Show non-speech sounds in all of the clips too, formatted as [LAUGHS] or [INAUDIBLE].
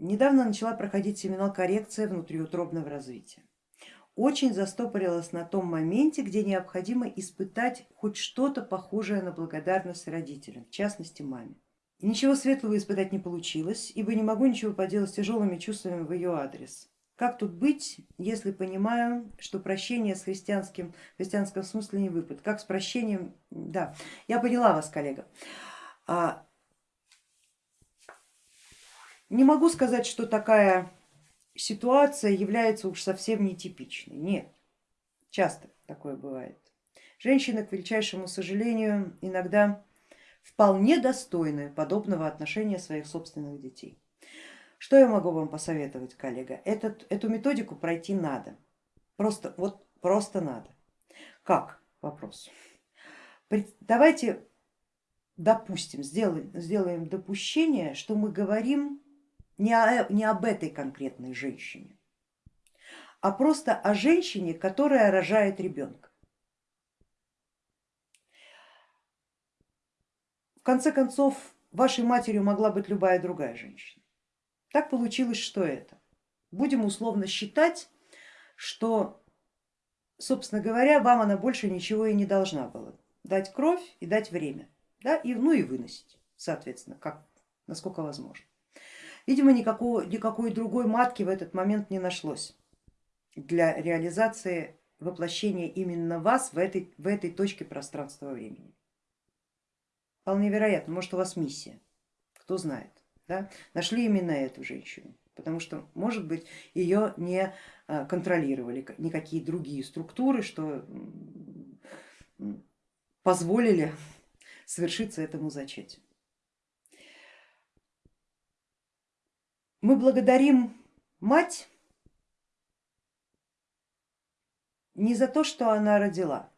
недавно начала проходить семинар коррекция внутриутробного развития. Очень застопорилась на том моменте, где необходимо испытать хоть что-то похожее на благодарность родителям, в частности маме. ничего светлого испытать не получилось, ибо не могу ничего поделать с тяжелыми чувствами в ее адрес. Как тут быть, если понимаю, что прощение с христианским, в христианском смысле не выпад? Как с прощением? Да, я поняла вас, коллега. А, не могу сказать, что такая ситуация является уж совсем нетипичной. Нет, часто такое бывает. Женщины, к величайшему сожалению, иногда вполне достойны подобного отношения своих собственных детей. Что я могу вам посоветовать, коллега? Этот, эту методику пройти надо, просто, вот, просто надо. Как? Вопрос. Давайте допустим, сделаем, сделаем допущение, что мы говорим не, о, не об этой конкретной женщине, а просто о женщине, которая рожает ребенка. В конце концов, вашей матерью могла быть любая другая женщина. Так получилось, что это. Будем условно считать, что, собственно говоря, вам она больше ничего и не должна была. Дать кровь и дать время, да, и, ну и выносить, соответственно, как, насколько возможно. Видимо, никакого, никакой другой матки в этот момент не нашлось для реализации воплощения именно вас в этой, в этой точке пространства времени. Вполне вероятно, может у вас миссия, кто знает да, нашли именно эту женщину, потому что, может быть, ее не а, контролировали никакие другие структуры, что позволили [LAUGHS] совершиться этому зачатию. Мы благодарим мать не за то, что она родила,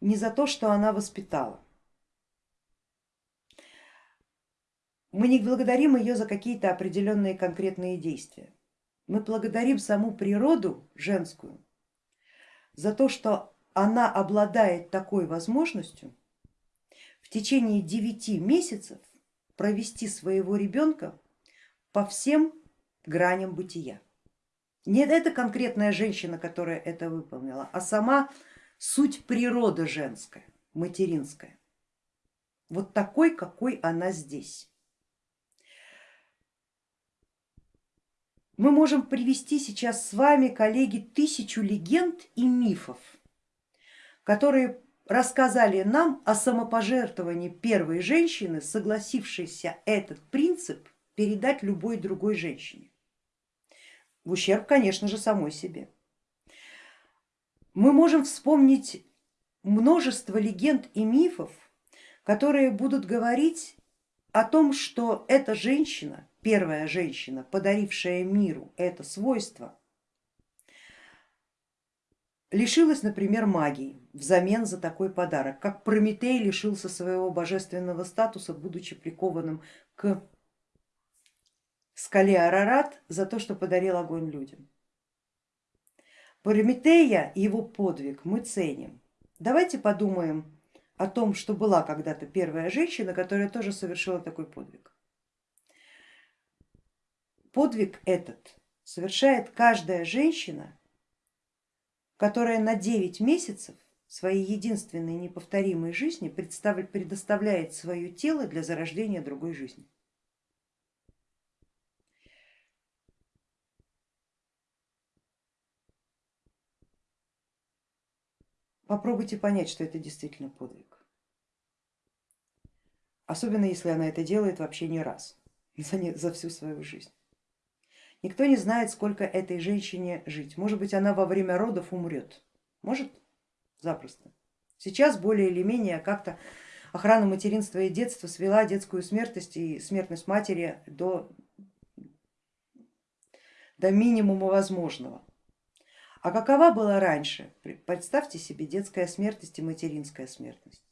не за то, что она воспитала, Мы не благодарим ее за какие-то определенные конкретные действия. Мы благодарим саму природу женскую за то, что она обладает такой возможностью в течение девяти месяцев провести своего ребенка по всем граням бытия. Не эта конкретная женщина, которая это выполнила, а сама суть природы женская, материнская. Вот такой, какой она здесь. Мы можем привести сейчас с вами, коллеги, тысячу легенд и мифов, которые рассказали нам о самопожертвовании первой женщины, согласившейся этот принцип передать любой другой женщине. В ущерб, конечно же, самой себе. Мы можем вспомнить множество легенд и мифов, которые будут говорить о том, что эта женщина первая женщина, подарившая миру это свойство, лишилась, например, магии взамен за такой подарок, как Прометей лишился своего божественного статуса, будучи прикованным к скале Арарат за то, что подарил огонь людям. Прометея и его подвиг мы ценим. Давайте подумаем о том, что была когда-то первая женщина, которая тоже совершила такой подвиг. Подвиг этот совершает каждая женщина, которая на 9 месяцев своей единственной неповторимой жизни предоставляет свое тело для зарождения другой жизни. Попробуйте понять, что это действительно подвиг. Особенно если она это делает вообще не раз, [LAUGHS] за, за всю свою жизнь. Никто не знает, сколько этой женщине жить. Может быть, она во время родов умрет. Может, запросто. Сейчас более или менее как-то охрана материнства и детства свела детскую смертность и смертность матери до, до минимума возможного. А какова была раньше? Представьте себе детская смертность и материнская смертность.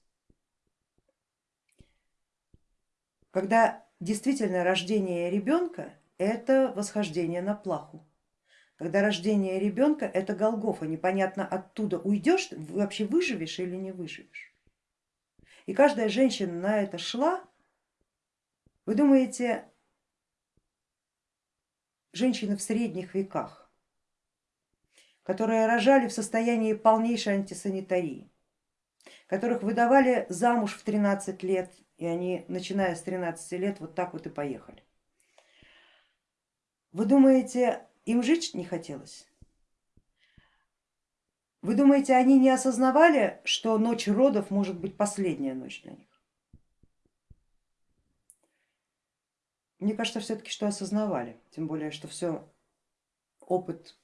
Когда действительно рождение ребенка это восхождение на плаху. Когда рождение ребенка это Голгофа, непонятно оттуда уйдешь, вообще выживешь или не выживешь. И каждая женщина на это шла, вы думаете, женщины в средних веках, которые рожали в состоянии полнейшей антисанитарии, которых выдавали замуж в 13 лет, и они, начиная с 13 лет, вот так вот и поехали. Вы думаете, им жить не хотелось? Вы думаете, они не осознавали, что ночь родов может быть последняя ночь для них? Мне кажется, все-таки, что осознавали, тем более, что все опыт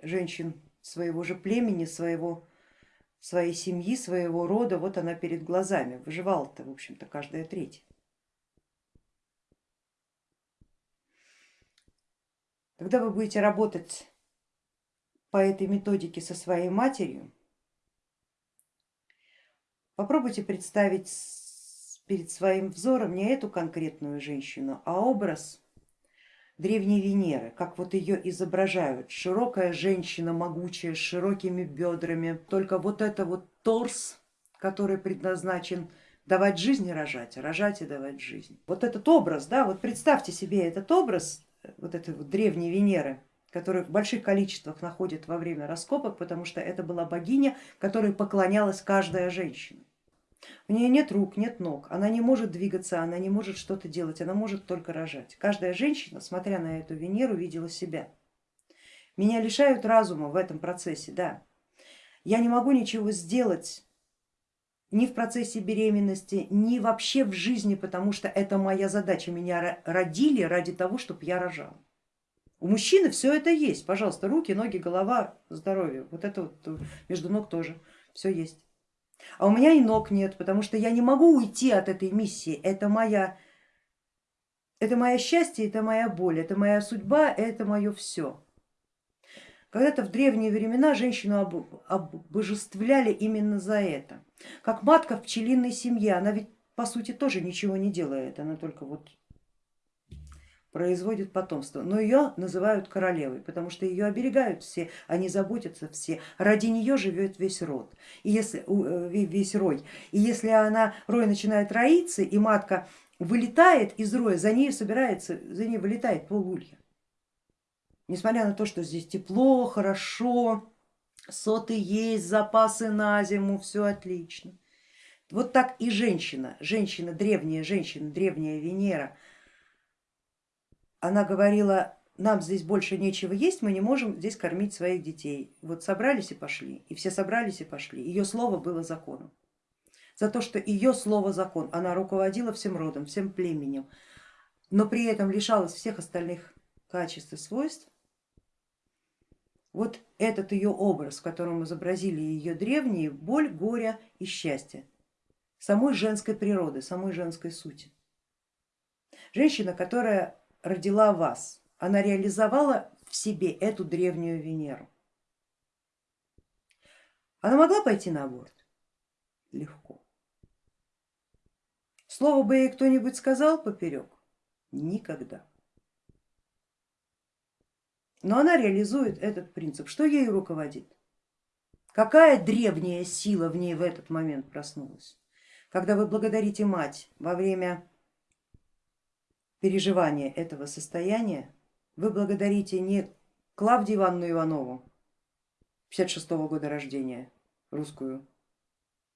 женщин своего же племени, своего, своей семьи, своего рода, вот она перед глазами. Выживала-то, в общем-то, каждая третья. Когда вы будете работать по этой методике со своей матерью, попробуйте представить перед своим взором не эту конкретную женщину, а образ древней Венеры, как вот ее изображают. Широкая женщина, могучая, с широкими бедрами, только вот это вот торс, который предназначен давать жизнь и рожать, рожать и давать жизнь. Вот этот образ, да, вот представьте себе этот образ вот этой вот древней Венеры, которую в больших количествах находят во время раскопок, потому что это была богиня, которой поклонялась каждая женщина. У нее нет рук, нет ног, она не может двигаться, она не может что-то делать, она может только рожать. Каждая женщина, смотря на эту Венеру, видела себя. Меня лишают разума в этом процессе, да. Я не могу ничего сделать ни в процессе беременности, ни вообще в жизни, потому что это моя задача. Меня родили ради того, чтобы я рожала. У мужчины все это есть, пожалуйста, руки, ноги, голова, здоровье, вот это вот между ног тоже все есть. А у меня и ног нет, потому что я не могу уйти от этой миссии. Это моя, это мое счастье, это моя боль, это моя судьба, это мое все. Когда-то в древние времена женщину обожествляли именно за это. Как матка в пчелиной семье, она ведь по сути тоже ничего не делает, она только вот производит потомство, но ее называют королевой, потому что ее оберегают все, они заботятся все, ради нее живет весь род, и если, э, весь рой. И если она, рой начинает роиться и матка вылетает из роя, за ней собирается, за ней вылетает полулья. Несмотря на то, что здесь тепло, хорошо, соты есть, запасы на зиму, все отлично. Вот так и женщина, женщина, древняя женщина, древняя Венера, она говорила, нам здесь больше нечего есть, мы не можем здесь кормить своих детей. Вот собрались и пошли, и все собрались и пошли. Ее слово было законом. За то, что ее слово закон, она руководила всем родом, всем племенем, но при этом лишалась всех остальных качеств и свойств. Вот этот ее образ, в котором изобразили ее древние, боль, горе и счастье, самой женской природы, самой женской сути. Женщина, которая родила вас, она реализовала в себе эту древнюю Венеру. Она могла пойти на аборт? Легко. Слово бы ей кто-нибудь сказал поперек? Никогда. Но она реализует этот принцип. Что ей руководит? Какая древняя сила в ней в этот момент проснулась? Когда вы благодарите мать во время переживания этого состояния вы благодарите не Клавдию Ивановну Иванову, 56 -го года рождения, русскую,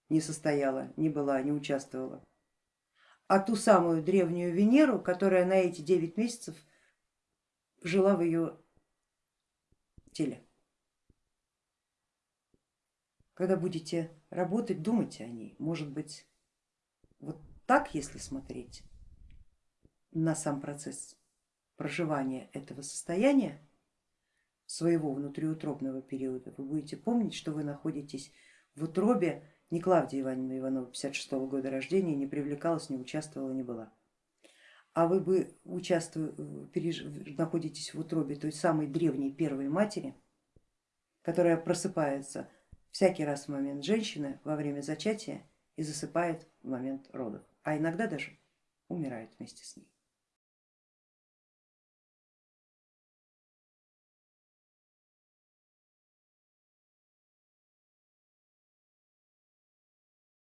не состояла, не была, не участвовала, а ту самую древнюю Венеру, которая на эти 9 месяцев жила в ее теле. Когда будете работать, думайте о ней, может быть, вот так, если смотреть, на сам процесс проживания этого состояния, своего внутриутробного периода, вы будете помнить, что вы находитесь в утробе не Клавдия Ивановна Иванова 56 -го года рождения, не привлекалась, не участвовала, не была. А вы бы находитесь в утробе той самой древней первой матери, которая просыпается всякий раз в момент женщины во время зачатия и засыпает в момент родов, а иногда даже умирает вместе с ней.